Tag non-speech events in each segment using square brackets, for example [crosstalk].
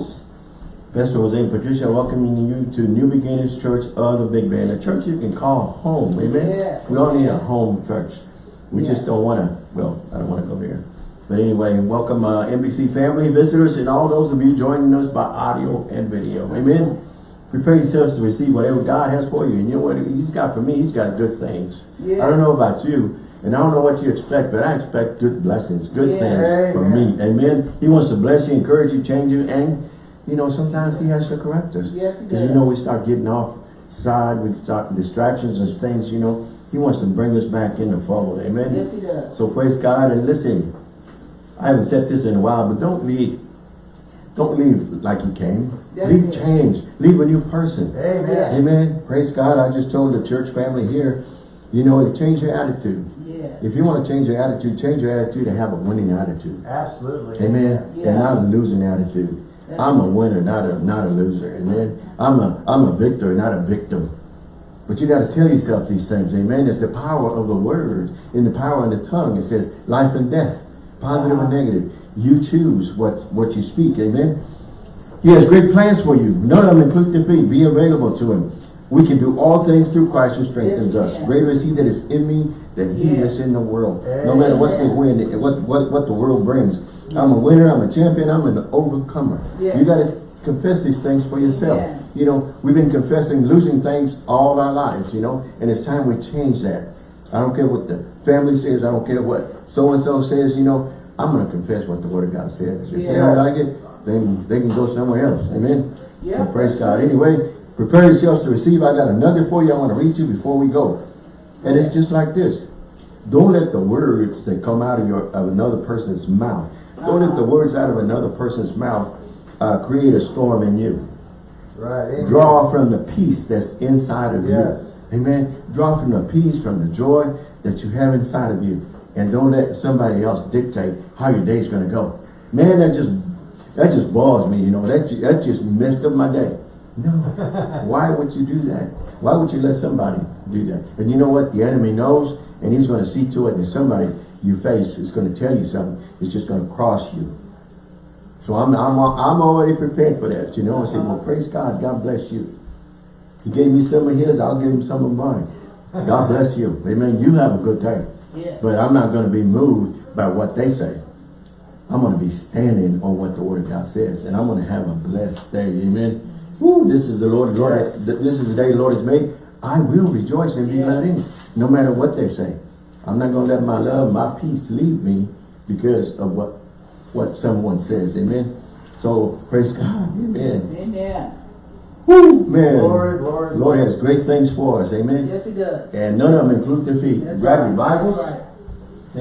host, Pastor Jose and Patricia, welcoming you to New Beginnings Church of the Big Band, a church you can call home, amen? Yes. We all need a home church. We just don't want to, well, I don't want to go there. But anyway, welcome uh, NBC family, visitors, and all those of you joining us by audio and video, amen? Prepare yourselves to receive whatever God has for you. And you know what He's got for me? He's got good things. Yes. I don't know about you, and I don't know what you expect, but I expect good blessings, good Yes. things from me. Amen. He wants to bless you, encourage you, change you, and you know, sometimes he has to correct us. Yes, he you know, we start getting off side, we start distractions and things, you know. He wants to bring us back in the fold. Amen. Yes, he does. So praise God and listen. I haven't said this in a while, but don't leave. Don't leave like you came. That's leave it. change. Leave a new person. Yes. Amen. Praise God. I just told the church family here, you know, change your attitude. Yes. If you want to change your attitude, change your attitude and have a winning attitude. Absolutely. Amen. Yeah. And not a losing attitude. That's I'm a winner, not a not a loser. Amen. I'm a I'm a victor, not a victim. But you got to tell yourself these things. Amen. It's the power of the words. In the power of the tongue, it says life and death, positive positive and negative. You choose what what you speak. Amen. He has great plans for you. None of them include defeat. Be available to him. We can do all things through Christ who strengthens Yes, us. Greater is he that is in me than he Yes. is in the world. No matter what the Amen. win, what, what, what the world brings. I'm a winner, I'm a champion, I'm an overcomer. Yes. You got to confess these things for yourself. Amen. You know, we've been confessing losing things all our lives, you know, and it's time we change that. I don't care what the family says, I don't care what so-and-so says, you know, I'm going to confess what the word of God says. If they don't like it, then they can go somewhere else. Amen. Yeah. So praise God. Anyway, prepare yourselves to receive. I got a nugget for you I want to read you before we go. And it's just like this. Don't let the words that come out of your of another person's mouth, don't let the words out of another person's mouth uh, create a storm in you. Right. Amen. Draw from the peace that's inside of Yes. you. Amen. Draw from the peace, from the joy that you have inside of you. And don't let somebody else dictate how your day's going to go. Man, that just that just bothers me, you know. That, that just messed up my day. No. [laughs] Why would you do that? Why would you let somebody do that? And you know what? The enemy knows, and he's going to see to it that somebody you face is going to tell you something. It's just going to cross you. So I'm, I'm, I'm already prepared for that, you know. I said, well, praise God. God bless you. He gave me some of his, I'll give him some of mine. God [laughs] bless you. Amen. You have a good day. Yes. But I'm not going to be moved by what they say. I'm going to be standing on what the word of God says. And I'm going to have a blessed day. Amen. Woo, this is the Lord, Lord this is the day the Lord has made. I will rejoice and be glad in it. No matter what they say. I'm not going to let my love, my peace leave me because of what, what someone says. Amen. So praise God. Amen. Amen. Woo, man. Glory, glory, Lord has great things for us. Amen. Yes, he does. And none of them include defeat. That's Grab right. your Bibles. Right.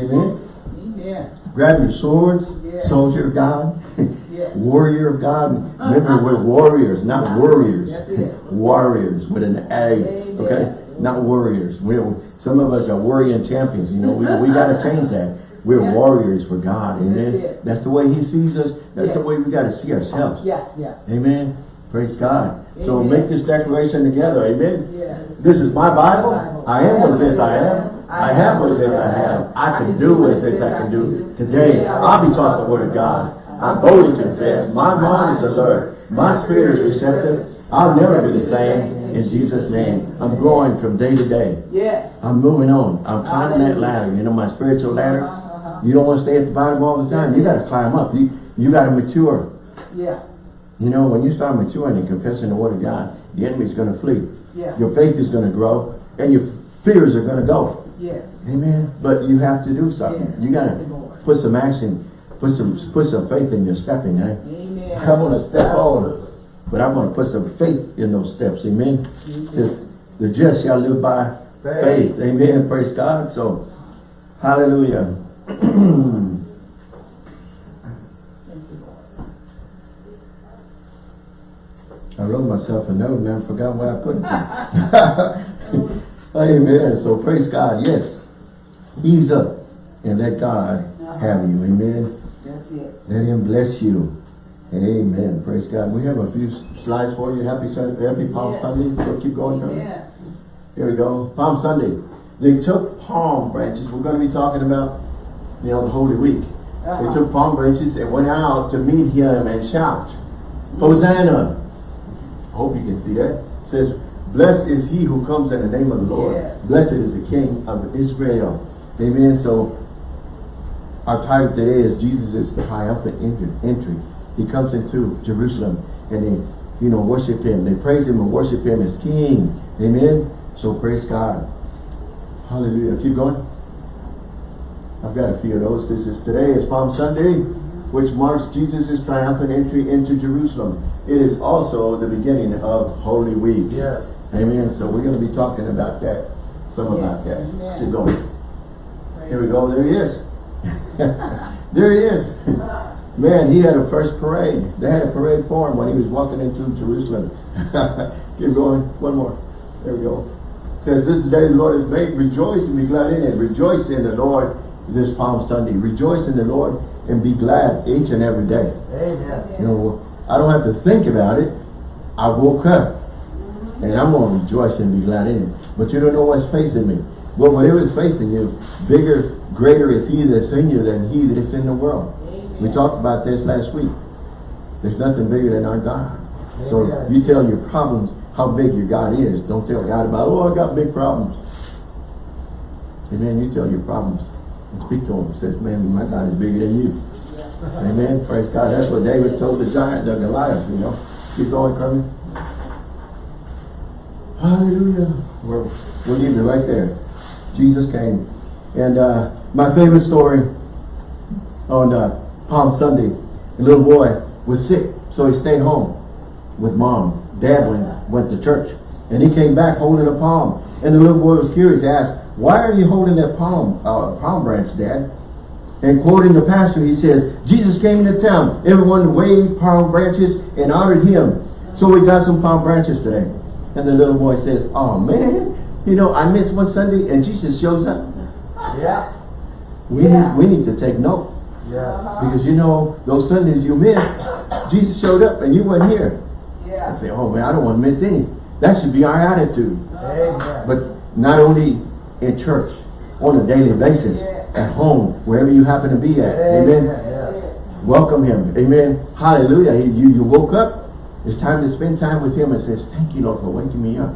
Amen. Amen. Grab your swords, Yes. soldier of God, Yes. warrior of God. Remember, we're warriors, not warriors. [laughs] Warriors with an A, Amen. okay? Not warriors. We're, some of us are warrior champions, you know. We, we got to change that. We're Yeah. warriors for God, amen? That's. That's the way he sees us. That's the way we got to see ourselves. Yeah, yeah. Amen. Praise God. So make this declaration together, amen? Yes. This is my Bible. Bible. I am what it says I am. I have what it says I have. I can do what it says I can do. Today, I'll be taught the word of God. I boldly confess. My mind is alert. My spirit is receptive. I'll never be the same. In Jesus' name, I'm growing from day to day. Yes. I'm moving on. I'm climbing that ladder. You know, my spiritual ladder. Uh-huh. You don't want to stay at the bottom all the time. You got to climb up. You, you got to mature. Yeah. You know, when you start maturing and confessing the word of God, the enemy's going to flee. Yeah. Your faith is going to grow and your fears are going to go. Yes. Amen. But you have to do something. Yes. You got to put some action, put some put some faith in your stepping. Eh? Amen. I want to step on, but I want to put some faith in those steps. Amen. Says the just shall live by faith. Faith. Amen. Praise God. So, hallelujah. Thank you, Lord. I wrote myself a note and I forgot where I put it. [laughs] Amen. So praise God. Yes. Ease up and let God have you. Amen. Let him bless you. Amen. Praise God. We have a few slides for you. Happy Sunday. Happy Palm Yes. Sunday. So keep going. Amen. Here we go. Palm Sunday. They took palm branches. We're going to be talking about, you know, the Holy Week. They Uh-huh. took palm branches and went out to meet him and shout. Hosanna. I hope you can see that. It says, blessed is he who comes in the name of the Lord. Yes. Blessed is the King of Israel. Amen. So our title today is Jesus triumphant entry. He comes into Jerusalem and they, you know, worship him. They praise him and worship him as King. Amen. So praise God. Hallelujah. Keep going. I've got a few of those. This is today is Palm Sunday, which marks Jesus' triumphant entry into Jerusalem. It is also the beginning of Holy Week. Yes. Amen. So we're going to be talking about that. Some about that. amen. Keep going. Praise Here we go. There he is. [laughs] there he is. Man, he had a first parade. They had a parade for him when he was walking into Jerusalem. [laughs] Keep going. One more. There we go. It says, this is the day the Lord has made. Rejoice and be glad in it. Rejoice in the Lord this Palm Sunday. Rejoice in the Lord and be glad each and every day. Amen. You know, I don't have to think about it. I woke up. And I'm going to rejoice and be glad in it. But you don't know what's facing me. But whatever is facing you, bigger, greater is he that's in you than he that's in the world. We talked about this last week. There's nothing bigger than our God. So Amen. you tell your problems how big your God is. Don't tell God about, oh, I got big problems. Amen. You tell your problems and speak to him. Says, man, my God is bigger than you. Amen. Praise God. That's what David told the giant, the Goliath, you know. Keep going, Kermit. Hallelujah. We're, we're leaving it right there. Jesus came. And uh, my favorite story on uh, Palm Sunday, a little boy was sick, so he stayed home with mom. Dad went, went to church. And he came back holding a palm. And the little boy was curious, asked, why are you holding that palm, uh, palm branch, Dad? And quoting the pastor, he says, Jesus came into town. Everyone waved palm branches and honored him. So we got some palm branches today. And the little boy says, oh man, you know, I missed one Sunday and Jesus shows up. Yeah. We, Yeah. need, we need to take note. Yes. Because you know, those Sundays you missed, Jesus showed up and you weren't here. Yeah. I Yeah. say, oh man, I don't want to miss any. That should be our attitude. Amen. But not only in church, on a daily basis, at home, wherever you happen to be at. Amen. Yes. Welcome him. Amen. Hallelujah. You, you woke up. It's time to spend time with him and says, thank you, Lord, for waking me up.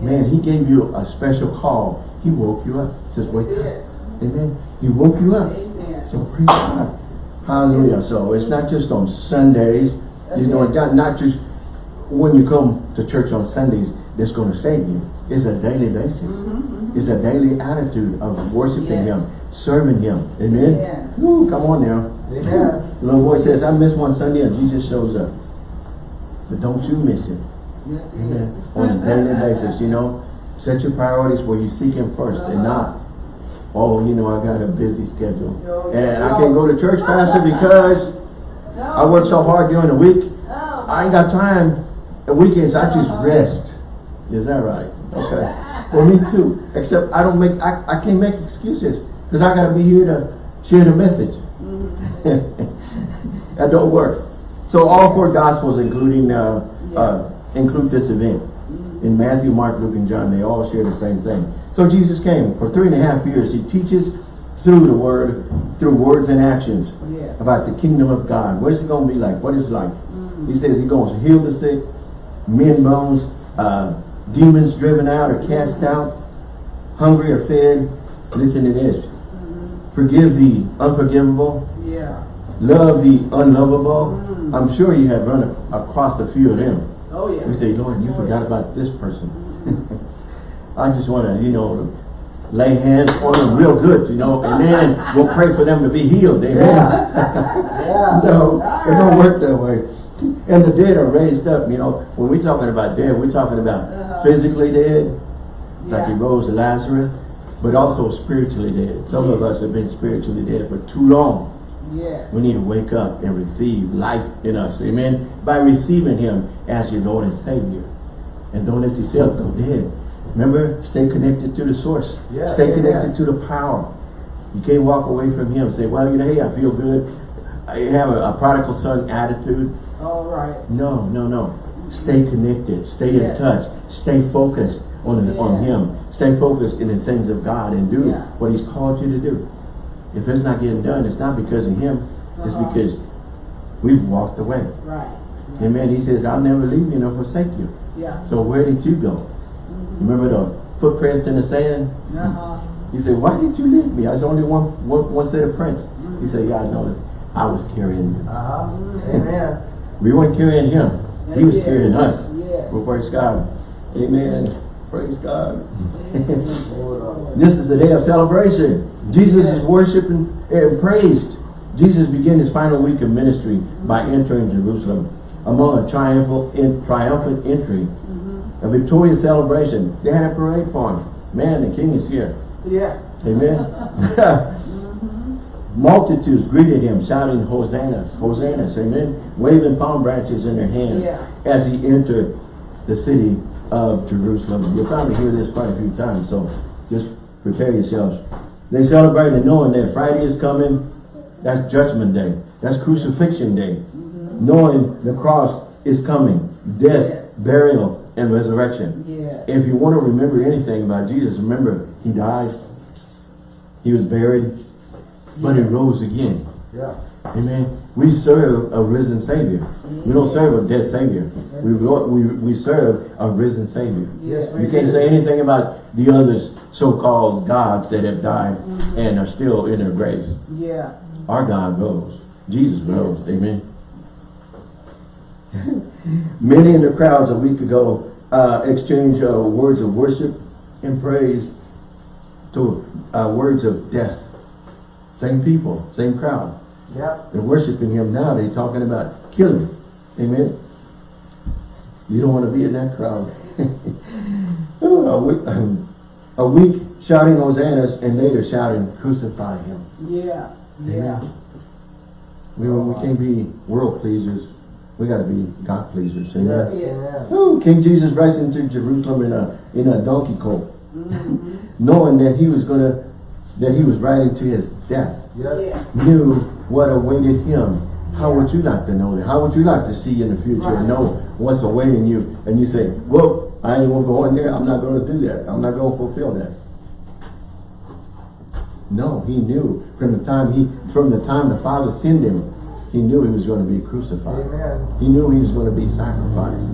Man, he gave you a special call. He woke you up. He says, wake up. Amen. He woke you up. Amen. So praise God. Hallelujah. So it's not just on Sundays. You know, it's not, not just when you come to church on Sundays that's going to save you. It's a daily basis. Mm-hmm, mm-hmm. It's a daily attitude of worshiping Yes. Him, serving Him. Amen. Amen. Woo, come on now. Amen. The little boy says, I missed one Sunday and Jesus shows up. But don't you miss it. That's it. Amen. On a daily basis, you know. Set your priorities where you seek Him 1st and not, oh, you know, I got a busy schedule. And I can't go to church, Pastor, because I work so hard during the week. I ain't got time. The weekends, I just rest. Is that right? Okay. Well, me too. Except I don't make, I, I can't make excuses. Because I got to be here to share the message. [laughs] that don't work. So all four gospels, including, uh, uh, include this event. In Matthew, Mark, Luke, and John, they all share the same thing. So Jesus came. For three and a half years, he teaches through the word, through words and actions Yes. about the kingdom of God. What is it going to be like? What is it like? He says he's going to heal the sick, men bones, uh, demons driven out or cast out, hungry or fed. Listen to this. Forgive the unforgivable, Yeah. love the unlovable. I'm sure you have run across a few of them. Oh, yeah. We say, Lord, you forgot about this person. [laughs] I just want to, you know, lay hands on them real good, you know, [laughs] and then we'll pray for them to be healed. Amen. Yeah. [laughs] No, it don't work that way. And the dead are raised up, you know. When we're talking about dead, we're talking about Uh-huh. physically dead, like he Yeah. rose Lazarus, but also spiritually dead. Some of us have been spiritually dead for too long. Yes. We need to wake up and receive life in us. Amen. By receiving him as your Lord and Savior. And don't let yourself go dead. Remember, stay connected to the source. Yeah, stay amen. connected to the power. You can't walk away from him and say, well, you know, hey, I feel good. I have a, a prodigal son attitude. All right. No, no, no. Stay connected. Stay in touch. Stay focused on, on him. Stay focused in the things of God and do Yeah. what he's called you to do. If it's not getting done, it's not because of him. It's Uh-huh. because we've walked away. Right. Amen. He says, I'll never leave you nor forsake you. Yeah. So where did you go? Remember the footprints in the sand? Uh-huh. He said, why did you leave me? I was only one, one, one set of prints. He said, yeah, I noticed. I was carrying you. Uh-huh. Amen. We weren't carrying him. He was Yes. carrying us. Yes. Well, praise God. Amen. Praise God. [laughs] This is the day of celebration. Jesus is worshiped and, praised. Jesus began his final week of ministry by entering Jerusalem among a triumphal, in, triumphant entry, mm-hmm. a victorious celebration. They had a parade for him. Man, the king is here. Yeah. Amen. Mm-hmm. [laughs] Multitudes greeted him, shouting hosannas, hosannas, amen, waving palm branches in their hands Yeah. as he entered the city of Jerusalem. You'll probably hear this quite a few times, so just prepare yourselves. They celebrated knowing that Friday is coming, that's judgment day, that's crucifixion day, knowing the cross is coming, death, Yes. burial, and resurrection. Yeah. If you want to remember anything about Jesus, remember he died, he was buried, but he rose again. Yeah. Amen. We serve a risen Savior. We don't serve a dead Savior. We we we serve a risen Savior. Yes, You can't say anything about the others so-called gods that have died and are still in their graves. Yeah. Our God rose. Jesus rose. Amen. [laughs] Many in the crowds a week ago uh, exchanged uh, words of worship and praise to uh, words of death. Same people, same crowd. Yep. They're worshiping him now. They're talking about killing. him. Amen. You don't want to be in that crowd. [laughs] Oh, a, week, um, [clears throat] a week shouting hosannas and later shouting crucify him. Yeah. Yeah. We, we can't be world pleasers. We got to be God pleasers. Amen. Amen. Ooh, King Jesus rides into Jerusalem in a in a donkey colt, [laughs] knowing that he was gonna that he was riding to his death. Yes. Yes. Knew what awaited him. How would you like to know that? How would you like to see in the future and know what's awaiting you? And you say, "Well, I ain't gonna go in there. I'm not gonna do that. I'm not gonna fulfill that." No, he knew from the time he from the time the Father sent him, he knew he was going to be crucified. Amen. He knew he was going to be sacrificed.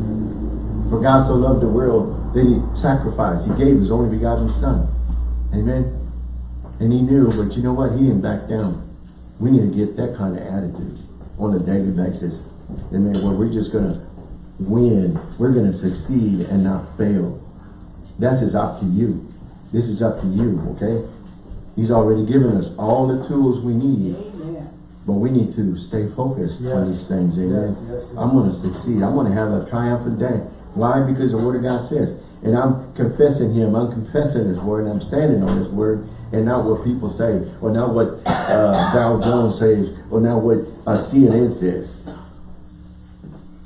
For God so loved the world that he sacrificed. He gave his only begotten son. Amen. And he knew, but you know what? He didn't back down. We need to get that kind of attitude on a daily basis. Amen. Where we're just going to win. We're going to succeed and not fail. That's is up to you. This is up to you, okay? He's already given us all the tools we need. Amen. But we need to stay focused on these things, amen. Yes, yes, yes. I'm going to succeed. I'm going to have a triumphant day. Why? Because the Word of God says. And I'm confessing Him. I'm confessing His Word. And I'm standing on His Word. And not what people say. Or not what uh, Dow Jones says. Or not what uh, CNN says.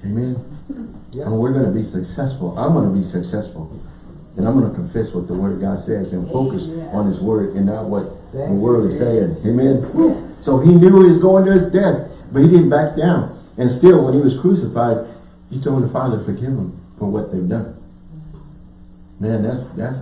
Amen. Yeah. And we're going to be successful. I'm going to be successful. And I'm going to confess what the Word of God says and focus Amen. on His Word and not what Thank the world is saying. Amen. Yes. So he knew he was going to his death, but he didn't back down. And still, when he was crucified, he told the Father, forgive them for what they've done. Man, that's that's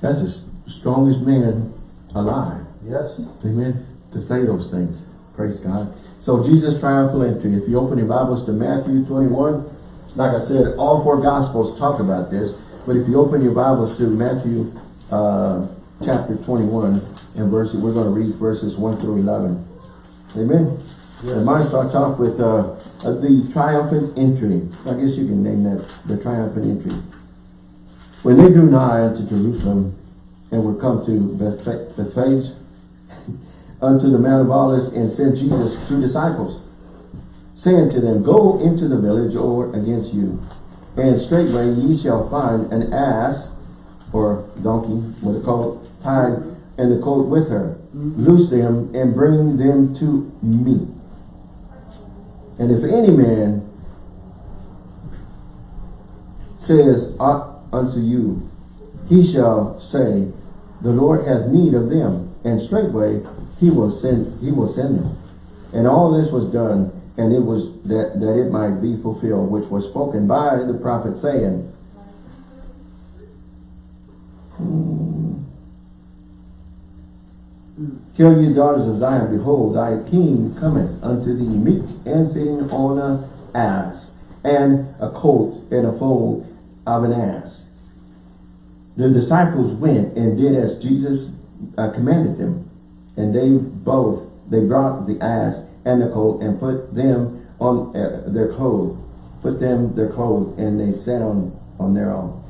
that's the strongest man alive. Yes. Amen. To say those things. Praise God. So Jesus' triumphal entry. If you open your Bibles to Matthew 21, like I said, all four Gospels talk about this. But if you open your Bibles to Matthew uh, chapter 21 and verse, we're going to read verses 1 through 11. Amen. Yes. And mine starts off with uh, uh, the triumphant entry. I guess you can name that the triumphant entry. When they drew nigh unto Jerusalem and were come to Beth- Bethphage, [laughs] unto the Mount of Olives, and sent Jesus two disciples, saying to them, Go into the village over against you, and straightway ye shall find an ass, or donkey, what they call it, tied, and the colt with her. Mm-hmm. Loose them, and bring them to me. And if any man says unto you, he shall say, The Lord hath need of them, and straightway he will send he will send them. And all this was done, and it was that, that it might be fulfilled, which was spoken by the prophet, saying, hmm, Tell ye daughters of Zion, behold, thy king cometh unto thee meek, and sitting on a ass, and a colt and a foal of an ass. The disciples went and did as Jesus uh, commanded them. And they both, they brought the ass and the colt and put them on uh, their clothes, put them their clothes, and they sat on, on their own.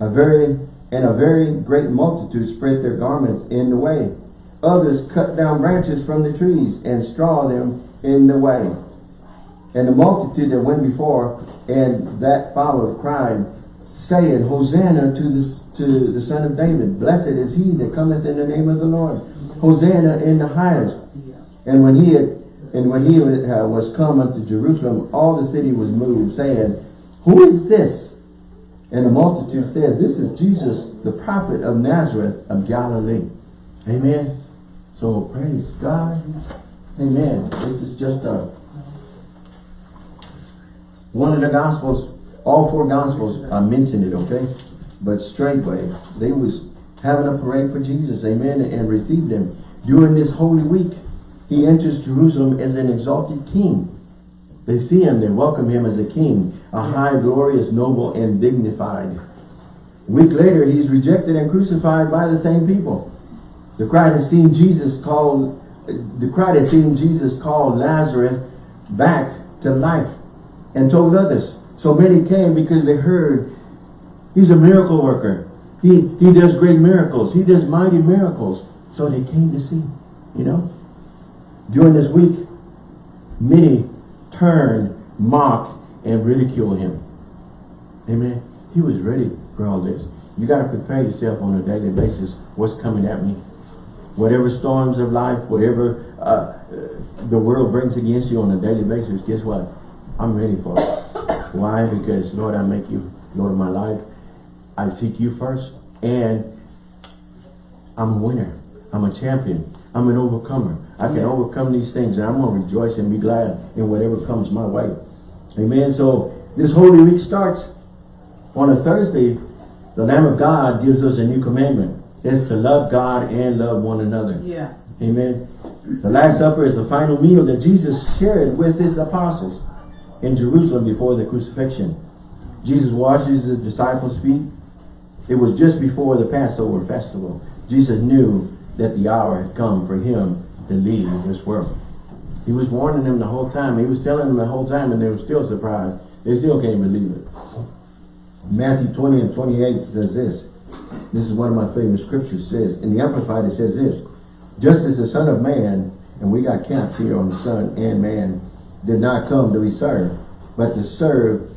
A very, and a very great multitude spread their garments in the way. Others cut down branches from the trees and straw them in the way. And the multitude that went before and that followed cried, saying, Hosanna to the, to the Son of David. Blessed is he that cometh in the name of the Lord. Hosanna in the highest. And when he had and when he uh, was come unto Jerusalem, all the city was moved, saying, Who is this? And the multitude said, This is Jesus, the prophet of Nazareth of Galilee. Amen. So praise God. Amen. This is just a one of the gospels, all four gospels, I mentioned it, okay? But straightway, they was having a parade for Jesus, amen, and received him. During this holy week, he enters Jerusalem as an exalted king. They see him, they welcome him as a king, a high, glorious, noble, and dignified. Week later, he's rejected and crucified by the same people. The crowd has seen Jesus called, the crowd has seen Jesus call Lazarus back to life and told others. So many came because they heard he's a miracle worker. He, he does great miracles. He does mighty miracles. So they came to see, you know. During this week, many turn, mock, and ridicule him. Amen. He was ready for all this. You got to prepare yourself on a daily basis. What's coming at me? Whatever storms of life, whatever uh, the world brings against you on a daily basis, guess what? I'm ready for it. Why? Because, Lord, I make you Lord of my life. I seek you first. And I'm a winner. I'm a champion. I'm an overcomer. I can Yeah. overcome these things and I'm going to rejoice and be glad in whatever comes my way. Amen. So this Holy Week starts on a Thursday. The Lamb of God gives us a new commandment. It's to love God and love one another. Yeah. Amen. The Last Supper is the final meal that Jesus shared with his apostles in Jerusalem before the crucifixion. Jesus washes the disciples' feet. It was just before the Passover festival. Jesus knew that the hour had come for him to leave this world. He was warning them the whole time. He was telling them the whole time and they were still surprised. They still can't believe it. Matthew 20 and 28 says this. This is one of my favorite scriptures says. In the Amplified it says this. Just as the Son of Man, and we got caps here on the Son and Man, did not come to be served, but to serve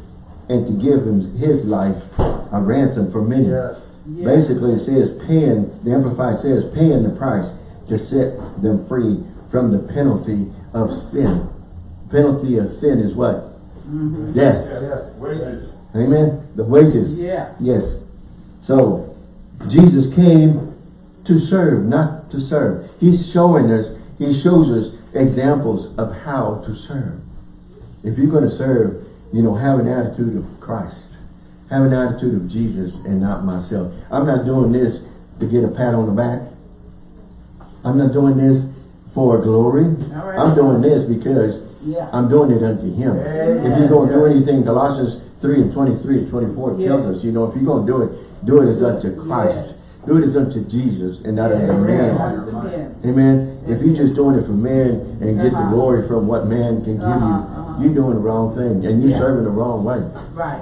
and to give him his life a ransom for many. Yes. Yeah. Basically, it says paying, the Amplified says paying the price to set them free from the penalty of sin. Penalty of sin is what? Mm-hmm. Death. Yes. Wages. Amen? The wages. Yeah. Yes. So, Jesus came to serve, not to serve. He's showing us, he shows us examples of how to serve. If you're going to serve, you know, have an attitude of Christ. Have an attitude of Jesus and not myself. I'm not doing this to get a pat on the back. I'm not doing this for glory. Right. I'm doing this because Yeah. I'm doing it unto him. Amen. If you're going to do anything, Colossians 3 and 23 and 24 tells us, you know, if you're going to do it, do it as unto Christ. Yes. Do it as unto Jesus and not unto man. Amen. Amen. If you're just doing it for man and get the Uh-huh. glory from what man can give Uh-huh, you, uh-huh. you're doing the wrong thing and you're serving the wrong way. Right.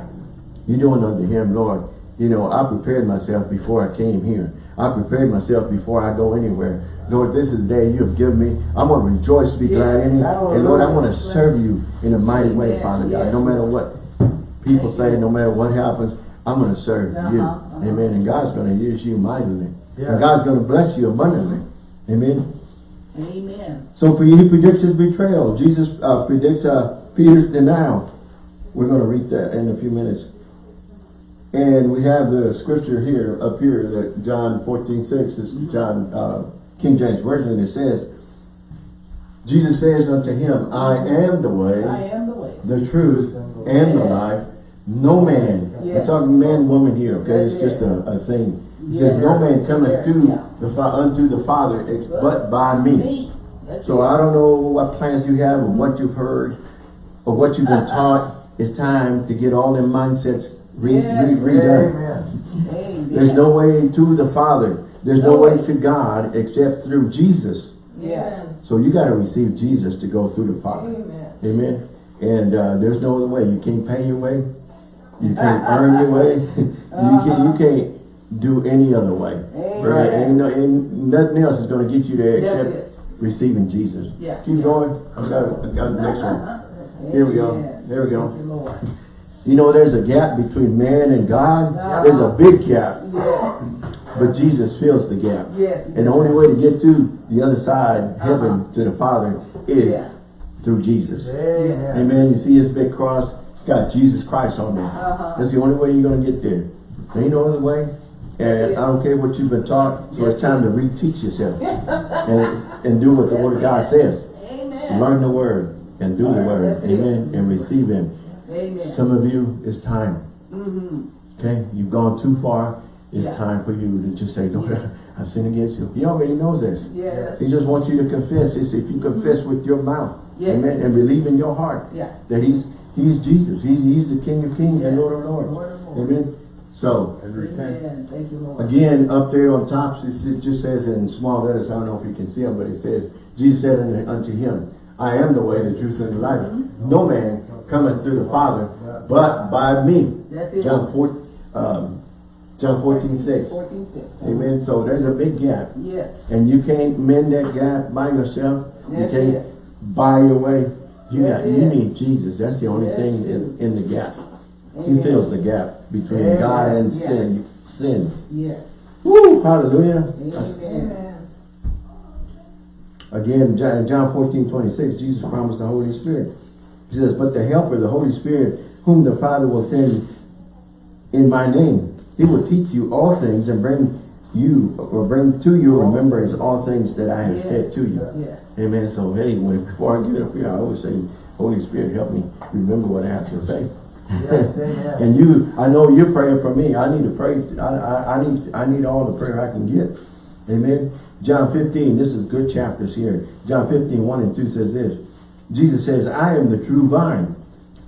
You're doing unto him, Lord. You know, I prepared myself before I came here. I prepared myself before I go anywhere. Lord, this is the day you have given me. I'm going to rejoice, be glad in it. And Lord, I want to serve you in a mighty way. Father God. No matter what people say, no matter what happens, I'm going to serve you. Uh-huh, uh-huh. Amen. And God's going to use you mightily. Yeah. And God's going to bless you abundantly. Amen. Amen. So he predicts his betrayal. Jesus uh, predicts uh, Peter's denial. We're going to read that in a few minutes. And we have the scripture here, up here, that John 14, 6 is John, uh, King James Version. It says, Jesus says unto him, I am the I way, am the way. the truth, and the life. No man, we're talking man, woman here, okay? It's That's just a, a thing. He Yeah. says, no man cometh Yeah. to Yeah. the fa unto the Father, ex- but by me. Me. So it. I don't know what plans you have or what you've heard, or what you've been taught. It's time to get all them mindsets re, Yes. re, redone. Amen. Amen. There's no way to the Father. There's no No way way. to God except through Jesus. Yeah. So you got to receive Jesus to go through the Father. Amen. Amen. And uh, there's no other way. You can't pay your way. You can't earn your way. [laughs] you can't You can't do any other way. Amen. Right? Ain't, no, ain't nothing else is going to get you there except receiving Jesus. Yeah. Keep going. I got, I got the next one. [laughs] Here we go. There we go. [laughs] You, know, there's a gap between man and God. Uh-huh. There's a big gap, Yes. but Jesus fills the gap. Yes. And the only way to get to the other side, heaven, to the Father, is Yeah. through Jesus. Amen. Amen. You see his big cross? It's got Jesus Christ on there. Uh-huh. That's the only way you're going to get there. There ain't no other way. And I don't care what you've been taught, so it's time to reteach yourself [laughs] and, and do what the Word of God says. Amen. Learn the Word and do the Word. Amen. And receive Him. Amen. Some of you, it's time. Mm-hmm. Okay? You've gone too far. It's Yeah. time for you to just say, Lord, Yes. [laughs] I've sinned against you. He already knows this. Yes. He just wants you to confess this. If you confess with your mouth, Yes. amen, and believe in your heart Yeah. that He's He's Jesus. He's, he's the King of Kings and Lord of Lords. Lord of Lords. Amen. So, and repent. Amen. Thank you, Lord. Again, up there on top, it it just says in small letters, I don't know if you can see them, but it says, Jesus said unto- unto him, I am the way, the truth, and the life. Mm-hmm. No man cometh to the Father, but by me. John 4, um, John 14, 6. 14, 6. Amen. So there's a big gap. Yes. And you can't mend that gap by yourself. You can't it. buy your way. You got you Jesus. That's the only Yes, thing in, in the gap. He fills the gap between Amen. God and Yeah. sin. Sin. Yes. Woo! Hallelujah. Amen. Again, John, John 14, 26, Jesus promised the Holy Spirit. He says, but the helper, the Holy Spirit, whom the Father will send in my name, he will teach you all things and bring you, or bring to your remembrance all things that I have Yes. said to you. Yes. Amen. So, anyway, before I get up here, I always say, Holy Spirit, help me remember what I have to say. Yes, [laughs] and you, I know you're praying for me. I need to pray. I, I, I need, I need all the prayer I can get. Amen. John 15, this is good chapters here. John 15, 1 and 2 says this. Jesus says, I am the true vine.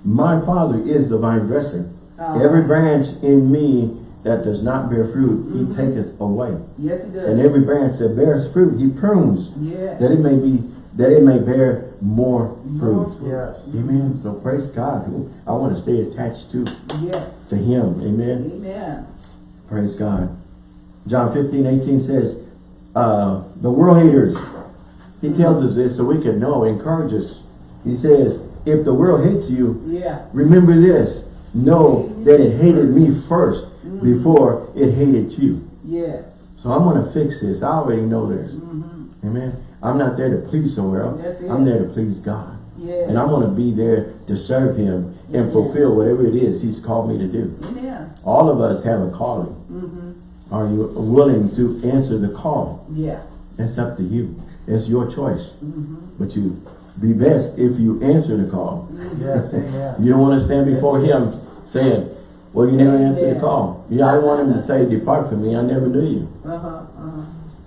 My Father is the vine dresser. Uh-huh. Every branch in me that does not bear fruit, he taketh away. Yes, he does. And every branch that bears fruit, he prunes, Yes. that it may be, that it may bear more fruit. Yes. Amen. So praise God. I want to stay attached to, Yes. to him. Amen. Amen. Praise God. John 15, 18 says, uh, the world haters, he tells us this so we can know, encourage us. He says, if the world hates you, Yeah. remember this, know that it hated me first before it hated you. Yes. So I'm going to fix this. I already know this. Mm-hmm. Amen. I'm not there to please the world. That's it. I'm there to please God. Yes. And I want to be there to serve him and Amen. fulfill whatever it is he's called me to do. Amen. All of us have a calling. Mm-hmm. Are you willing to answer the call? Yeah. It's up to you. It's your choice. Mm-hmm. But you be best if you answer the call. Yes, amen. You don't want to stand before him saying, well, you never answered the call. Yeah, I want him to say, depart from me, I never knew you. Uh-huh. Uh-huh.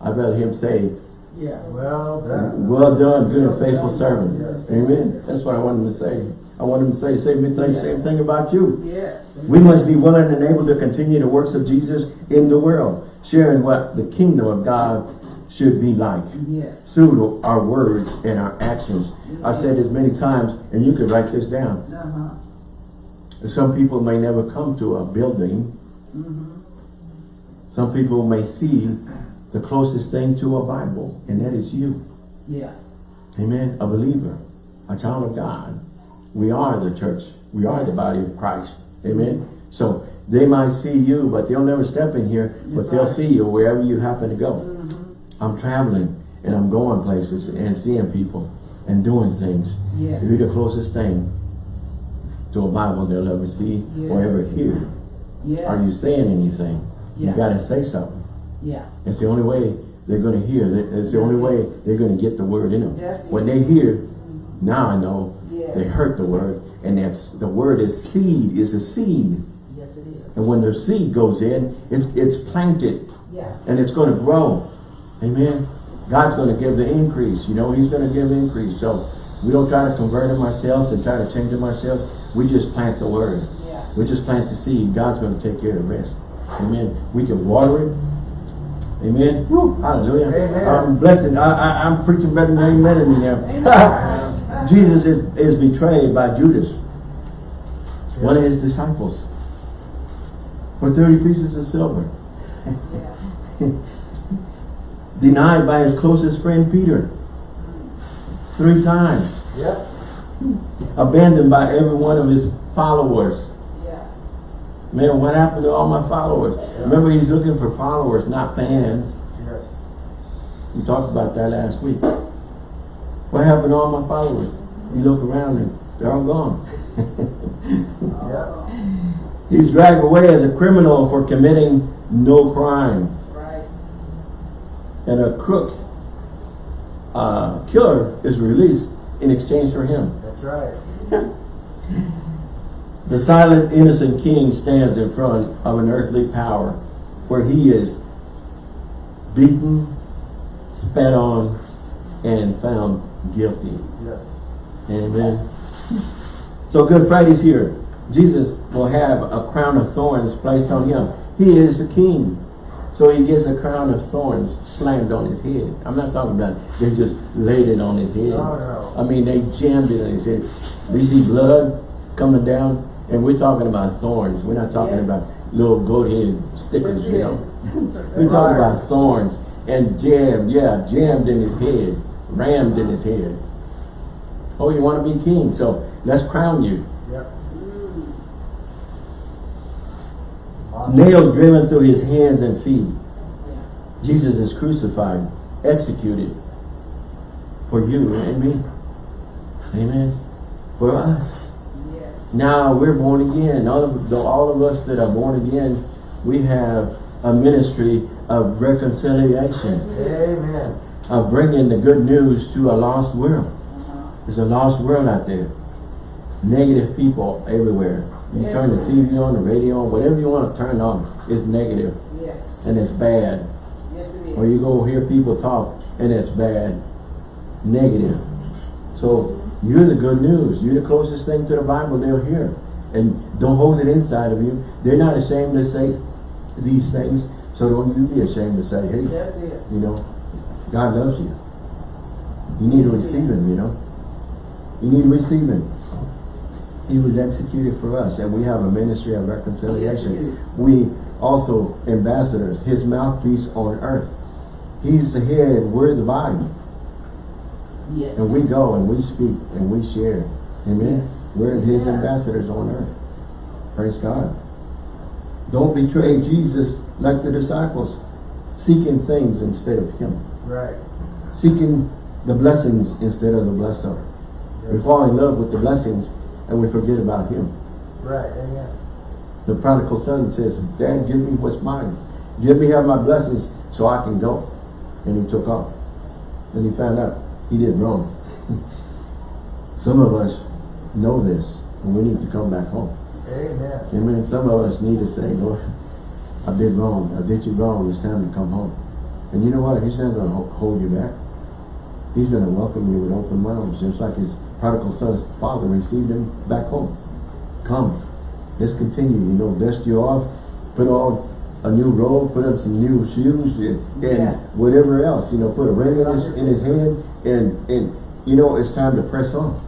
I'd rather him say, Yeah. Well done. well done, good and faithful Well servant. Yes. Amen. That's what I want him to say. I want him to say, same thing, same thing about you. Yes. We must be willing and able to continue the works of Jesus in the world, sharing what the kingdom of God should be like Yes. through our words and our actions. I've said this many times, and you can write this down. Uh-huh. Some people may never come to a building. Mm-hmm. Some people may see the closest thing to a Bible, and that is you. Yeah. Amen. A believer, a child of God. We are the church. We are the body of Christ. Amen. So they might see you, but they'll never step in here, but they'll right. see you wherever you happen to go. Mm-hmm. I'm traveling and I'm going places and seeing people and doing things. Yes. You're the closest thing to a Bible they'll ever see or ever hear. Yes. Are you saying anything? Yeah. You gotta say something. Yeah. It's the only way they're going to hear. It's the only way they're going to get the word in them. That's it. When they hear, now I know Yes. they heard the word, and that's the word is seed. Is a seed, Yes, it is. and when the seed goes in, it's it's planted Yeah. and it's going to grow. Amen. God's going to give the increase. You know, He's going to give increase. So We don't try to convert them ourselves and try to change them ourselves. We just plant the word. Yeah. We just plant the seed. God's going to take care of the rest. Amen. We can water it. Amen. Woo, hallelujah. Amen. I'm blessing. I, I, I'm preaching better than amen in. [laughs] Amen. Jesus is, is betrayed by Judas, one of his disciples, for 30 pieces of silver. Yeah. [laughs] Denied by his closest friend Peter. Three times. Yep. Abandoned by every one of his followers. Yeah. Man, what happened to all my followers? Remember, he's looking for followers, not fans. Yes. We talked about that last week. What happened to all my followers? You look around and they're all gone. [laughs] Yep. He's dragged away as a criminal for committing no crime. Right. And a crook uh, killer is released in exchange for him. That's right. [laughs] The silent, innocent king stands in front of an earthly power where he is beaten, spat on, and found guilty. Yes. Amen. So Good Friday's here. Jesus will have a crown of thorns placed on him. He is the king. So he gets a crown of thorns slammed on his head. I'm not talking about they just laid it on his head. Oh, no, no. I mean, they jammed it on his head. We see blood coming down, and we're talking about thorns. We're not talking Yes. about little goat head stickers, you know. We're talking about thorns and jammed, yeah, jammed in his head, rammed in his head. Oh, you want to be king, so let's crown you. Yep. Mm. Awesome. Nails driven through his hands and feet. Jesus is crucified, executed for you and me. Amen. For us. Yes. Now we're born again. All of the, all of us that are born again, we have a ministry of reconciliation, Amen. of bringing the good news to a lost world. Uh-huh. There's a lost world out there. Negative people everywhere. You turn the TV on, the radio on, whatever you want to turn on, it's negative Yes. and it's bad. Yes, it is. Or you go hear people talk and it's bad, negative. So you're the good news. You're the closest thing to the Bible they'll hear. And don't hold it inside of you. They're not ashamed to say these things. So don't you be ashamed to say, hey, That's it. you know, God loves you. You need to receive him, you know. You need to receive him. He was executed for us and we have a ministry of reconciliation. We also ambassadors, his mouthpiece on earth. He's the head, we're the body. Yes. And we go and we speak and we share. Amen. Yes. We're his Yeah. ambassadors on earth. Praise God. Don't betray Jesus like the disciples, seeking things instead of him. Right. Seeking the blessings instead of the blesser. We fall in love with the blessings and we forget about him. Right. Amen. The prodigal son says, Dad, give me what's mine. Give me have my blessings so I can go. And he took off. Then he found out he did wrong. [laughs] Some of us know this and we need to come back home. Amen. Amen. Some of us need to say, Lord, I did wrong. I did you wrong. It's time to come home. And you know what? He's not going to hold you back. He's going to welcome you with open arms, just like his prodigal son's father received him back home. Come. Let's continue. You know, dust you off, put on a new robe, put on some new shoes, and, and Yeah. whatever else. You know, put a ring in his, in his hand, and, and, you know, it's time to press on.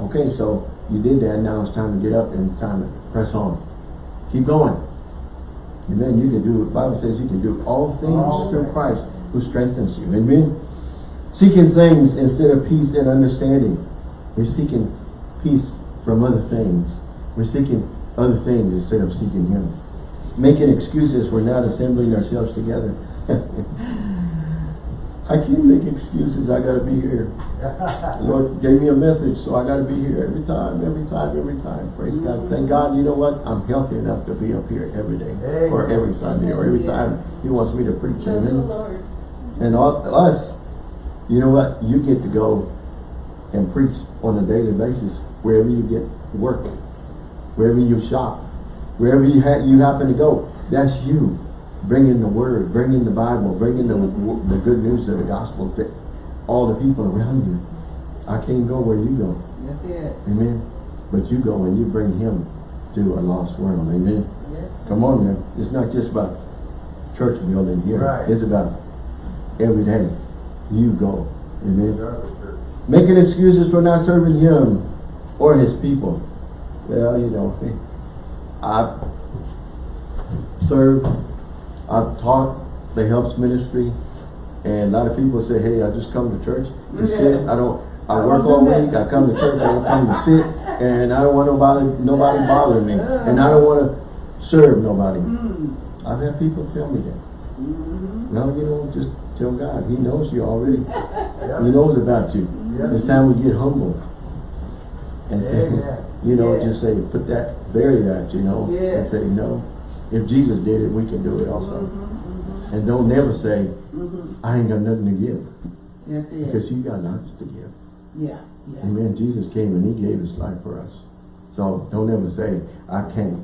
Okay, so you did that. Now it's time to get up and time to press on. Keep going. Amen. You can do, the Bible says you can do all things All through things. Christ who strengthens you. Amen. Seeking things instead of peace and understanding. We're seeking peace from other things. We're seeking other things instead of seeking Him. Making excuses for not assembling ourselves together. [laughs] I can't make excuses. I gotta be here. The Lord gave me a message, so I got to be here every time, every time, every time. Praise God. Thank mm-hmm. God, you know what? I'm healthy enough to be up here every day, or every Sunday, or every time He wants me to preach. Bless the Amen. Lord. And all, us, you know what? You get to go and preach on a daily basis wherever you get work, wherever you shop, wherever you ha you happen to go. That's you bringing the word, bringing the Bible, bringing the the good news of the gospel to all the people around you. I can't go where you go. That's it. Amen. But you go and you bring him to a lost world. Amen. Yes. Come on, man. It's not just about church building here. Right. It's about every day. You go. Amen. Making excuses for not serving him or his people. Well, you know, I've served, I've taught the helps ministry, and a lot of people say, hey, I just come to church to sit. I don't, I work all week, I come to church, I don't come to sit, and I don't want nobody, nobody bothering me, and I don't want to serve nobody. Mm. I've had people tell me that. Mm-hmm. No, you know, just tell God, He knows you already. Yeah. He knows about you. Yeah. It's time we get humble. And say, Amen. you know, Yes. just say, put that, bury that, you know, and say, no. If Jesus did it, we can do it also. Mm-hmm. And don't never say, Mm-hmm. I ain't got nothing to give, That's it. because you got lots to give. Yeah, yeah. Amen. Jesus came and He gave His life for us. So don't ever say, I can't.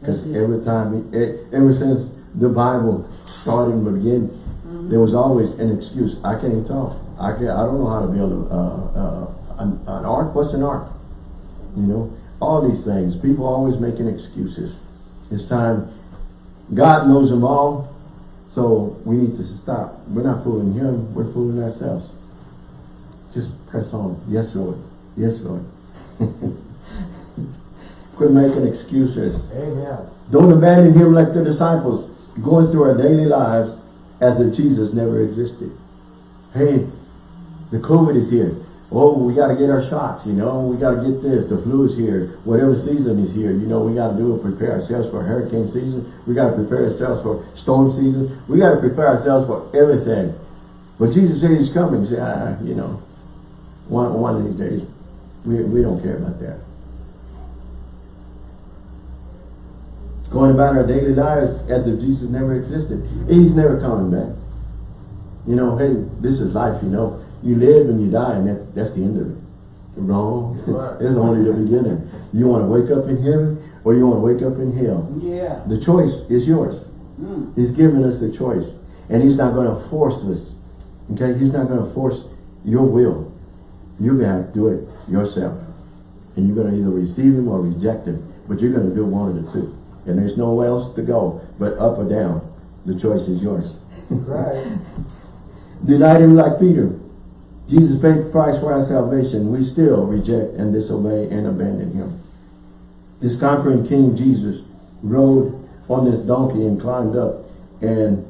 Because every time, e- ever since the Bible started and began. There was always an excuse. I can't talk. I can't, I don't know how to build a, uh, uh, an, an ark. What's an ark? You know, all these things. People always making excuses. It's time. God knows them all. So we need to stop. We're not fooling him. We're fooling ourselves. Just press on. Yes, Lord. Yes, Lord. [laughs] Quit making excuses. Amen. Don't abandon him like the disciples, going through our daily lives as if Jesus never existed. Hey, the COVID is here. Oh, we got to get our shots, you know. We got to get this. The flu is here. Whatever season is here, you know, we got to do it. Prepare ourselves for hurricane season. We got to prepare ourselves for storm season. We got to prepare ourselves for everything. But Jesus said he's coming. Say, ah, you know, one, one of these days, we, we don't care about that. Going about our daily lives as if Jesus never existed. He's never coming back. You know, hey, this is life, you know. You live and you die and that, that's the end of it. Wrong. Right. [laughs] it's only the beginning. You want to wake up in heaven or you want to wake up in hell. Yeah. The choice is yours. Mm. He's given us a choice. And he's not going to force us. Okay? He's not going to force your will. You're going to have to do it yourself. And you're going to either receive him or reject him. But you're going to do one of the two. And there's nowhere else to go but up or down. The choice is yours. Right. [laughs] Denied him like Peter. Jesus paid the price for our salvation. We still reject and disobey and abandon him. This conquering King Jesus rode on this donkey and climbed up and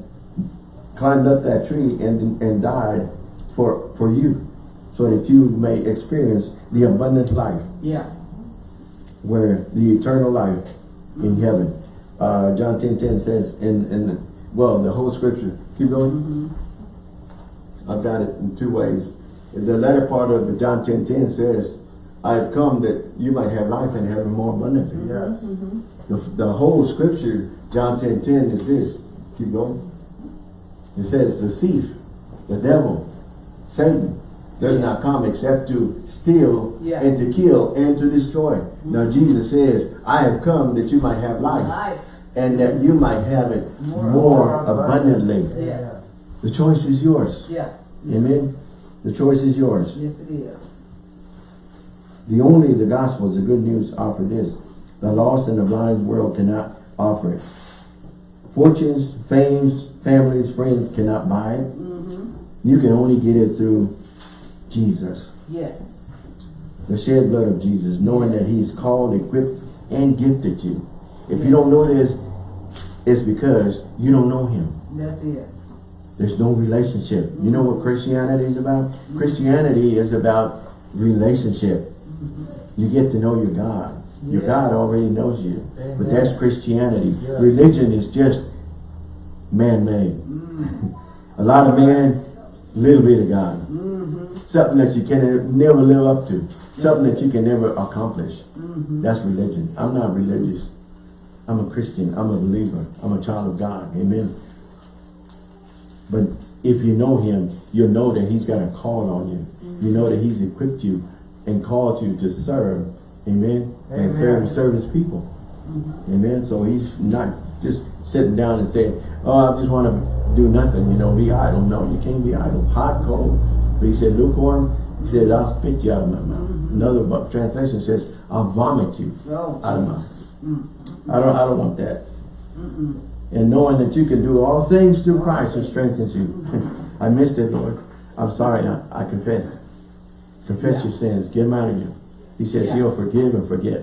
climbed up that tree and, and died for, for you so that you may experience the abundant life Yeah. where the eternal life in heaven. Uh, John 10, 10 says in, in well, the whole scripture. Keep going. Mm-hmm. I've got it in two ways. The latter part of the John 10, 10 says, I have come that you might have life and have it more abundantly. Yes. Mm-hmm. The, the whole scripture, John 10, 10 is this. Keep going. It says, the thief, the devil, Satan, does not come except to steal Yeah. and to kill and to destroy. Now Jesus says, I have come that you might have life Life. and that you might have it more, More. abundantly. Yes. The choice is yours. Yeah. Amen. The choice is yours. Yes, it is. The only the gospel is the good news offer this. The lost and the blind world cannot offer it. Fortunes, fames, families, friends cannot buy it. Mm-hmm. You can only get it through Jesus. Yes. The shed blood of Jesus, knowing that he's called, equipped, and gifted you. If you don't know this, it's because you don't know him. That's it. There's no relationship. You know what Christianity is about? Christianity is about relationship. You get to know your God. Your God already knows you. But that's Christianity. Yes. Religion is just man-made. Mm. [laughs] A lot of man, little bit of God. Something that you can never live up to. Something that you can never accomplish. Mm-hmm. That's religion. I'm not religious. I'm a Christian. I'm a believer. I'm a child of God. Amen. But if you know him, you'll know that he's got a call on you. You know that he's equipped you and called you to serve. Amen. And serve, serve his people. Amen. So he's not just sitting down and saying, oh, I just want to do nothing, you know, be idle. No, you can't be idle. Hot, cold. But he said, lukewarm, He said, I'll spit you out of my mouth. Mm-hmm. Another translation says, I'll vomit you Oh, out of my Jesus. Mm-hmm. I don't, I don't want that. Mm-hmm. And knowing that you can do all things through Christ who strengthens you. [laughs] I missed it, Lord. I'm sorry. I, I confess. Confess Yeah. your sins. Get them out of you. He says Yeah. he'll forgive and forget.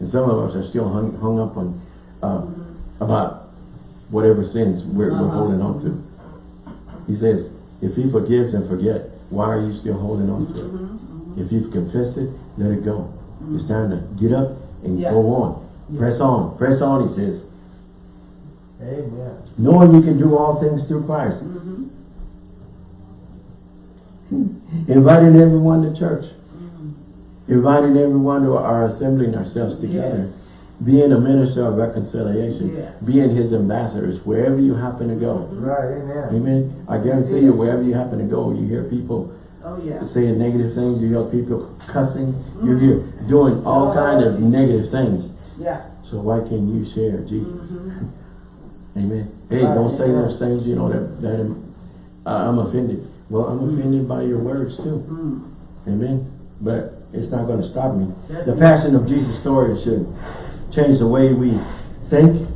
And some of us are still hung, hung up on uh, about whatever sins we're, we're Uh-huh. holding on to. He says, if he forgives and forget, why are you still holding on to Mm-hmm. it? If you've confessed it, let it go. It's time to get up and Yeah. go on. Yeah. Press on. Press on, he says. Amen. Knowing you can do all things through Christ. Mm-hmm. Inviting everyone to church. Inviting everyone to our assembling ourselves together. Yes. Being a minister of reconciliation. Yes. Being his ambassadors wherever you happen to go. Right, amen. Amen. I guarantee you wherever you happen to go, you hear people Oh, yeah. saying negative things. You hear people cussing. You hear doing all Oh, kind of negative things. Yeah. So why can't you share Jesus? [laughs] Amen. Hey, Right, don't say yeah. those things, you know, that, that uh, I'm offended. Well, I'm offended by your words too. Mm. Amen. But it's not going to stop me. That's The passion of Jesus' story should change the way we think,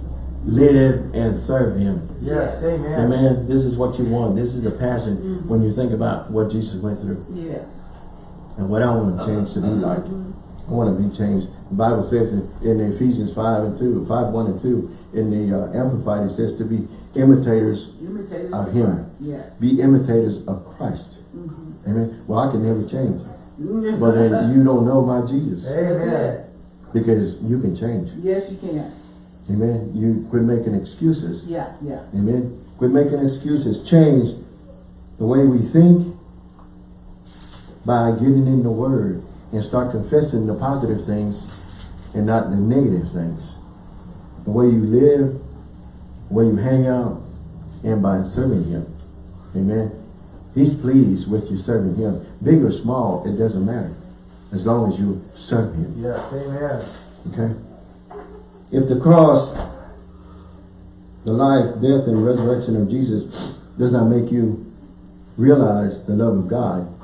live, and serve Him. Yes, amen. Amen. This is what you want. This is the passion Mm-hmm. when you think about what Jesus went through Yes. and what I want to change to be like. I want to be changed. The Bible says in, in Ephesians 5 and 2, 5, 1 and 2, in the uh, Amplified, it says to be imitators, Imitators Of of him. Yes. be imitators of Christ. Mm-hmm. Amen. Well, I can never change. [laughs] but then you don't know my Jesus Amen. Because you can change. Yes, you can. Amen. You quit making excuses. Yeah, yeah. Amen. Quit making excuses. Change the way we think by getting in the Word and start confessing the positive things and not the negative things. The way you live, the way you hang out, and by serving Him. Amen. He's pleased with you serving Him. Big or small, it doesn't matter. As long as you serve Him. Yes, amen. Okay? If the cross, the life, death, and resurrection of Jesus does not make you realize the love of God,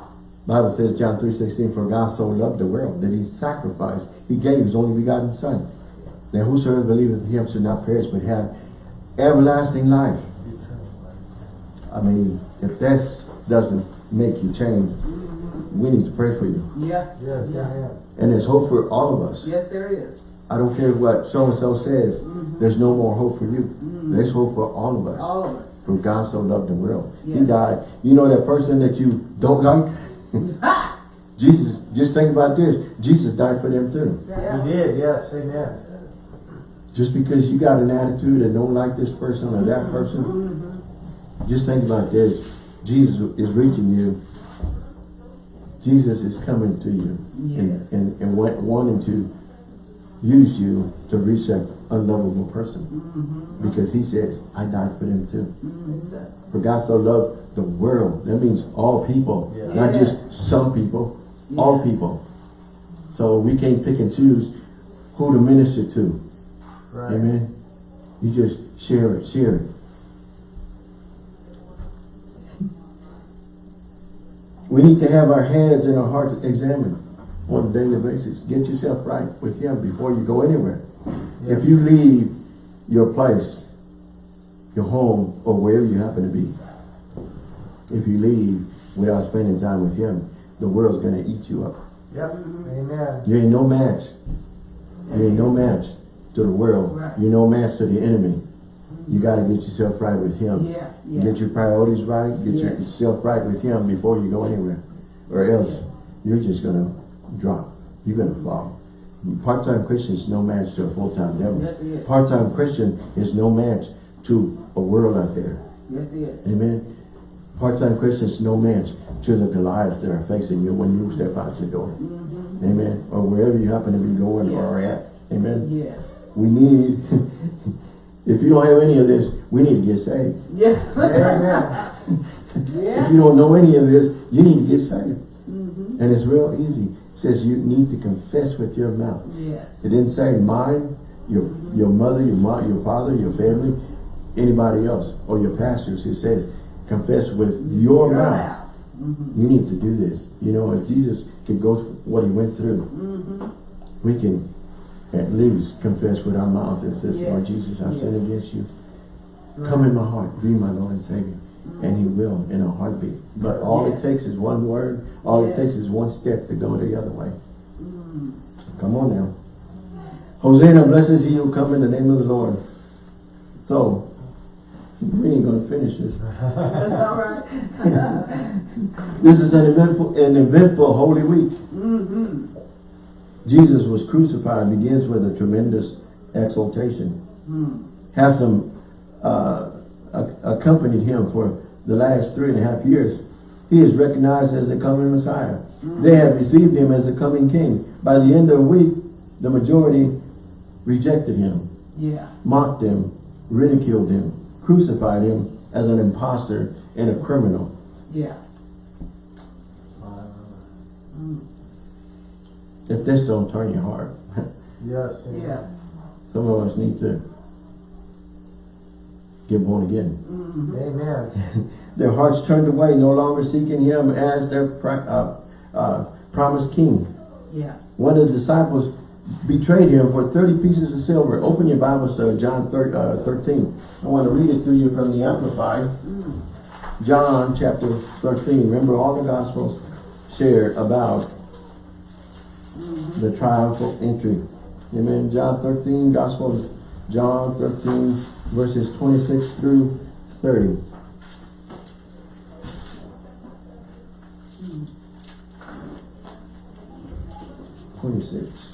Bible says, John 3.16, For God so loved the world that he sacrificed, he gave his only begotten son. That whosoever believeth in him should not perish, but have everlasting life. I mean, if that doesn't make you change, we need to pray for you. Yeah. Yes, yeah. amen. And there's hope for all of us. Yes, there is. I don't care what so-and-so says, mm-hmm. there's no more hope for you. Mm-hmm. There's hope for all of us. All of us. For God so loved the world. He died. You know that person that you don't like? [laughs] Jesus, just think about this. Jesus died for them too. Yeah. He did, yes, amen. Just because you got an attitude and don't like this person or that mm-hmm. person, just think about this. Jesus is reaching you. Jesus is coming to you and, Yes. and, and wa- wanting to use you to reach that unlovable person. Mm-hmm. Because he says, I died for them too. Mm-hmm. Exactly. For God so loved the world. That means all people, Yeah. not Yes. just some people, all people. So we can't pick and choose who to minister to. Right. Amen. You just share it, share it. We need to have our heads and our hearts examined on a daily basis. Get yourself right with Him before you go anywhere. Yes. If you leave your place, your home, or wherever you happen to be, if you leave without spending time with Him, the world's going to eat you up. Yep, amen. You ain't no match. You ain't no match to the world. Right. You're no match to the enemy. You got to get yourself right with Him. Yeah, yeah. Get your priorities right. Get Yes. yourself right with Him before you go anywhere. Or else you're just going to drop. You're going to fall. Part-time Christian is no match to a full-time devil. Part-time Christian is no match to a world out there. That's it. Amen. Part-time Christian is no match to the Goliaths that are facing you when you step out your door. Amen. Or wherever you happen to be going or at. Amen. Yes. We need, [laughs] if you don't have any of this, we need to get saved. Yes. [laughs] Amen. If you don't know any of this, you need to get saved. Mm -hmm. And it's real easy. It says you need to confess with your mouth. Yes. It didn't say mine, your your mother, your mom, your father, your family, anybody else, or your pastors. It says confess with your, Your mouth. mouth. Mhm. You need to do this. You know, if Jesus could go through what he went through, Mhm. we can at least confess with our mouth and says, Lord Jesus, I've sinned against you. Right. Come in my heart, be my Lord and Savior. And he will in a heartbeat. But all it takes is one word, all it takes is one step to go the other way. Mm. Come on now. Hosanna, blessed he who come in the name of the Lord. So, we ain't gonna finish this. That's all right. [laughs] This is an eventful, an eventful Holy Week. Mm-hmm. Jesus was crucified begins with a tremendous exaltation. Mm. Have some uh, accompanied him for the last three and a half years. He is recognized as the coming Messiah. They have received him as the coming King. By the end of the week, the majority rejected him, Yeah. mocked him, ridiculed him, crucified him as an impostor and a criminal. Yeah. Mm. If this don't turn your heart, [laughs] Yes. Yeah. some of us need to get born again. Mm-hmm. Amen. [laughs] Their hearts turned away, no longer seeking him as their pri- uh, uh, promised king. Yeah. One of the disciples betrayed him for 30 pieces of silver. Open your Bibles to John thir uh, 13. I want to read it to you from the Amplified. Mm. John chapter 13. Remember all the Gospels share about the triumphal entry. Amen. John 13, Gospel of John 13, verses 26 through 30. Twenty-six.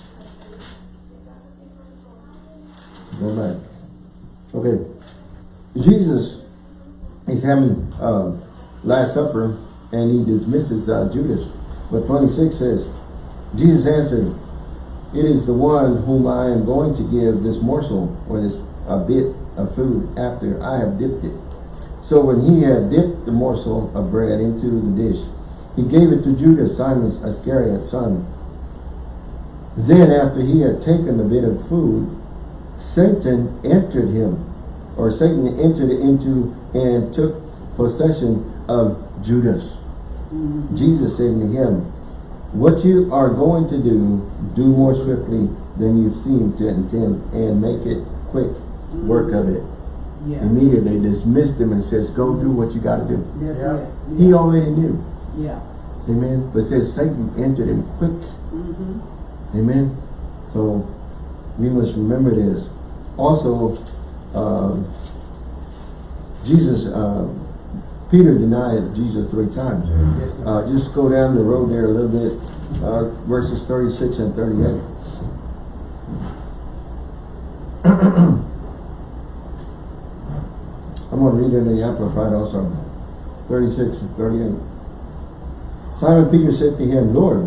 Go back. Okay. Jesus is having uh, Last Supper and he dismisses uh, Judas. But 26 says, Jesus answered, It is the one whom I am going to give this morsel or this a bit of food after I have dipped it. So when he had dipped the morsel of bread into the dish, he gave it to Judas, Simon's Iscariot's son. Then after he had taken the bit of food, Satan entered him, or Satan entered into and took possession of Judas. Mm-hmm. Jesus said to him, What you are going to do, do more swiftly than you seem to intend, and make it quick work of it. Yeah. Immediately dismissed him and says, Go do what you got to do. That's Yeah. it. He already knew. Yeah. Amen. But says Satan entered him quick. Mm-hmm. Amen. So we must remember this. Also, um, Jesus, uh, Peter denied Jesus three times. Uh, just go down the road there a little bit, uh, verses 36 and 38. [clears throat] I'm going to read it in the Amplified also. 36 and 38. Simon Peter said to him, Lord,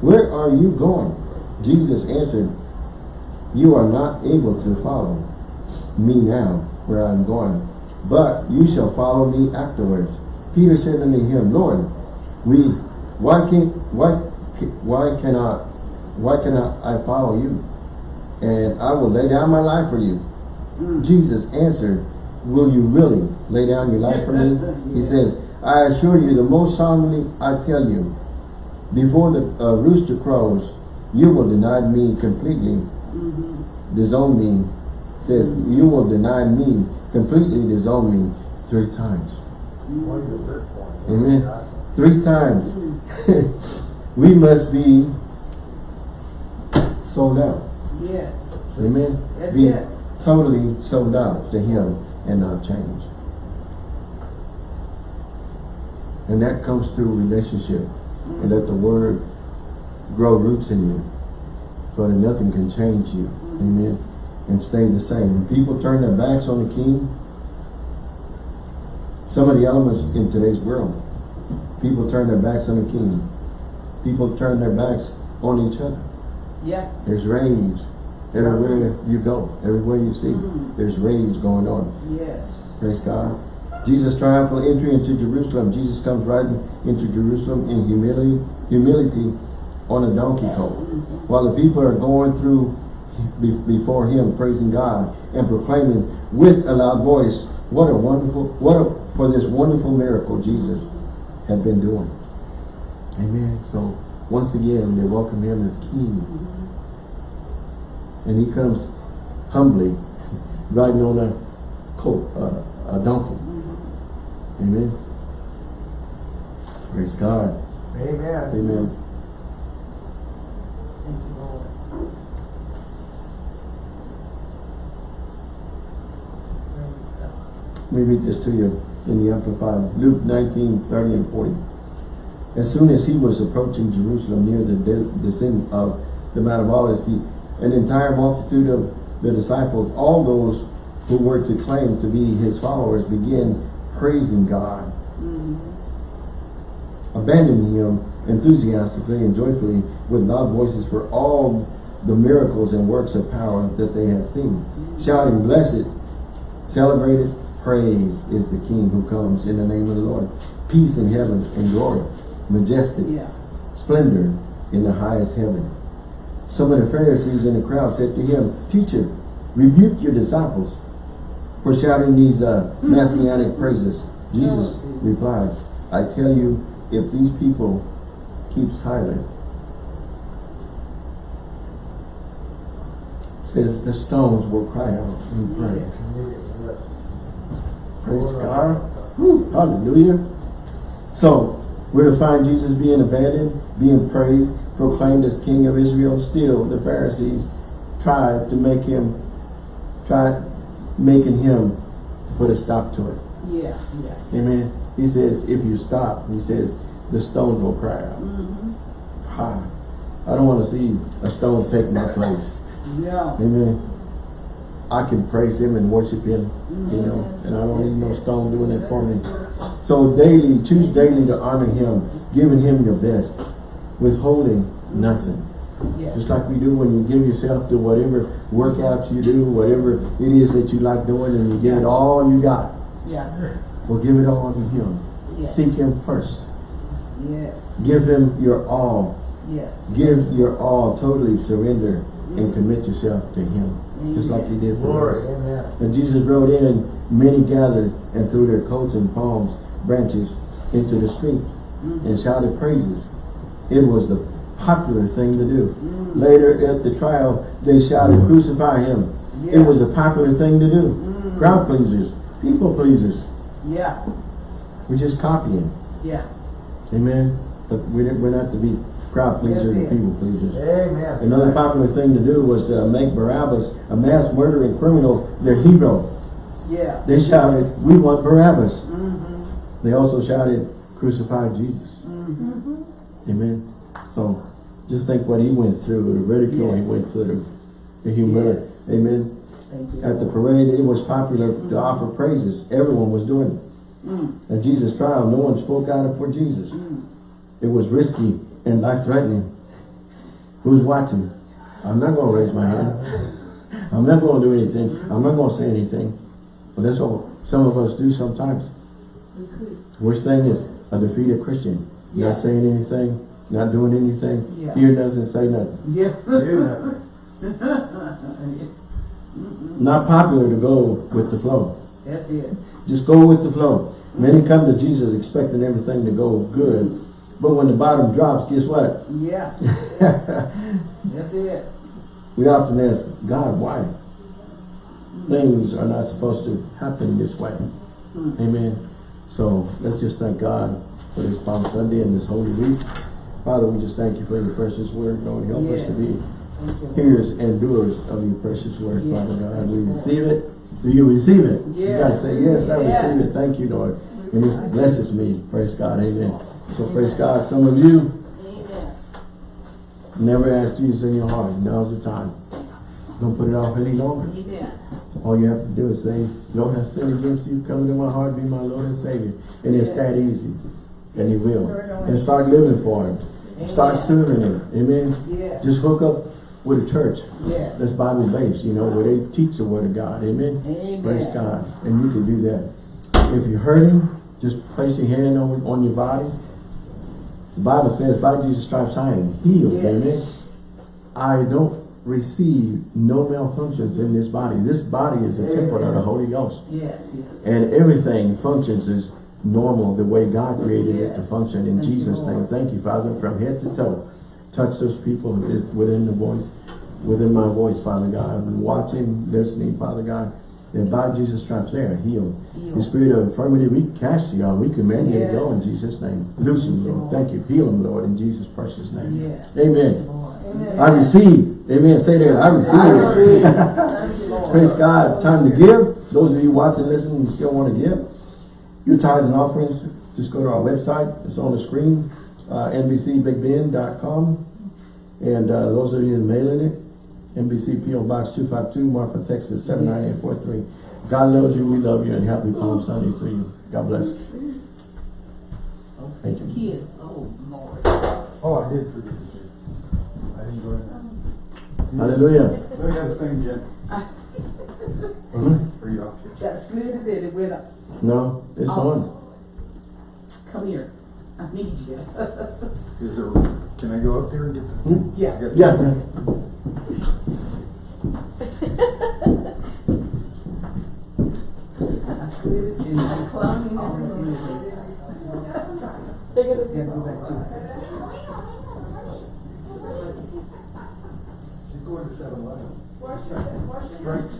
where are you going? Jesus answered, You are not able to follow me now where I am going, but you shall follow me afterwards. Peter said unto him, Lord, we why can why why cannot why cannot I follow you? And I will lay down my life for you. Mm. Jesus answered, Will you really lay down your life for me? He [laughs] says, I assure you, the most solemnly I tell you, before the uh, rooster crows, you will deny me completely, Mm-hmm. disown me. Says, you will deny me, completely disown me three times. What do you live for? Amen. Three times. [laughs] we must be sold out. Yes. Amen. That's be it. totally sold out to him and not change. And that comes through relationship. And let the word grow roots in you. So that nothing can change you. Amen. And stay the same. When people turn their backs on the king, some of the elements in today's world, people turn their backs on the king. People turn their backs on each other. Yeah. There's rage everywhere you go, everywhere you see. Mhm. There's rage going on. Yes. Praise God. Jesus' triumphal entry into Jerusalem. Jesus comes riding into Jerusalem in humility, humility on a donkey colt. While the people are going through before him, praising God and proclaiming with a loud voice, what a wonderful, what a, for this wonderful miracle, Jesus. had been doing. Amen. So once again, they welcome him as king. And he comes humbly, [laughs] riding on a colt, uh, a donkey. Amen. Praise God. Amen. Amen. Thank you, Lord. Praise God. Let me read this to you in the Amplified. Luke 19, 30 and 40. As soon as he was approaching Jerusalem near the descent of the Mount of Olives, he, an entire multitude of the disciples, all those who were to claim to be his followers, began praising God, mm-hmm. abandoning him enthusiastically and joyfully with loud voices for all the miracles and works of power that they had seen, mm-hmm. shouting, Blessed, celebrated, praise is the King who comes in the name of the Lord. Peace in heaven and glory, majestic, Yeah. splendor in the highest heaven. Some of the Pharisees in the crowd said to him, Teacher, rebuke your disciples for shouting these uh, [laughs] messianic praises. Jesus Oh, replied, I tell you, if these people keep silent, says the stones will cry out in praise. Praise God. Whew, hallelujah. So, we're to find Jesus being abandoned, being praised, proclaimed as King of Israel. Still, the Pharisees tried to make him, tried making him put a stop to it. Yeah, yeah. Amen. He says, if you stop, he says, the stone will cry out. Mm-hmm. Ha. I don't want to see a stone take my place. Yeah. Amen. I can praise him and worship him, you know, mm. and I don't need no stone doing it for me. So daily, choose daily to honor him, giving him your best, withholding nothing. Yes. Just like we do when you give yourself to whatever workouts you do, whatever it is that you like doing, and you give it all you got. Yeah. Well, give it all to him. Yes. Seek him first. Yes. Give him your all. Yes. Give your all, totally surrender, and commit yourself to him. Just like he did for us. And Jesus rode in, many gathered and threw their coats and palms branches into the street mm. and shouted praises. It was the popular thing to do. Mm. Later at the trial, they shouted, mm. crucify him. It was a popular thing to do. Crowd pleasers, people pleasers. Yeah. We're just copying. Yeah. Amen. But we're, we're not to be crowd pleasers and people pleasers. Amen. Another popular thing to do was to make Barabbas, a mass murdering criminal, their hero. Yeah. They shouted, we want Barabbas. Mm-hmm. They also shouted, crucify Jesus. Mm-hmm. Amen. So just think what he went through, the ridicule he went through, the humility. Yes. Amen. At the parade, it was popular to offer praises. Everyone was doing it. Mm. At Jesus' trial, no one spoke out for Jesus. It was risky and life-threatening. Who's watching? I'm not going to raise my hand. I'm not going to do anything. I'm not going to say anything. But that's what some of us do sometimes. We could. Worst thing is a defeated Christian. Yeah. Not saying anything, not doing anything, Yeah. hear nothing, say nothing. Yeah. Hear nothing. [laughs] Not popular to go with the flow. That's it. Just go with the flow. Many come to Jesus expecting everything to go good. But when the bottom drops, guess what? Yeah. [laughs] That's it. We often ask, God, why? Things are not supposed to happen this way. Mm. Amen. So let's just thank God for this Palm Sunday and this Holy Week. Father, we just thank you for your precious word. Lord, help us to be hearers and doers of your precious word, Yes. Father God. We receive it. Do you receive it? You gotta say, yes, I Yes. receive it. Thank you, Lord. And it blesses me. Praise God. Amen. So praise God. Some of you Amen. never asked Jesus in your heart. Now's the time. Don't put it off any longer. Amen. All you have to do is say, Lord, I've sinned against you. Come into my heart. Be my Lord and Savior. And it's Yes. that easy. And he will. And start living for him. Start serving him. Amen. Just hook up with a church. That's Bible based, you know, where they teach the word of God. Amen. Amen. Praise God. And you can do that. If you're hurting, just place your hand on, on your body. The Bible says, by Jesus' stripes I am healed. Yes. Amen. I don't receive no malfunctions in this body. This body is a temple of the Holy Ghost. Yes, yes. And everything functions as normal, the way God created it to function in Thank Jesus' name. Thank you, Father, from head to toe. Touch those people within the voice, within my voice, Father God, I've been watching, listening, Father God. And by Jesus' stripes, they are healed. The spirit of infirmity, we cast you out. We command you to go in Jesus' name. Loose them, Thank you, Lord. Lord. Thank you. Heal them, Lord, in Jesus' precious name. Yes. Amen. Lord. I receive. Amen. Say that. I receive. I [laughs] receive. You, Praise God. Time to give. Those of you watching, listening, and still want to give. Your tithes and offerings, just go to our website. It's on the screen, uh, nbcbigbend.com. And uh, those of you mailing it, NBC PO Box 252, Marfa, Texas 79843. God loves you, we love you, and happy Palm Sunday to you. God bless. you. Thank you. Kids, oh, Lord. Oh, I did forget to say. I didn't go in there. Hallelujah. Let me have the thing, Jen. Mhm. Are you off here? Got slid it, it went up. No, it's Oh. on. Come here. I need you. Is there, can I go up there and get the? Hmm? Yeah. I got- Yeah. yeah. I slid it and I'm climbing it. Yeah, go back to it. She's going to seven eleven. Strength.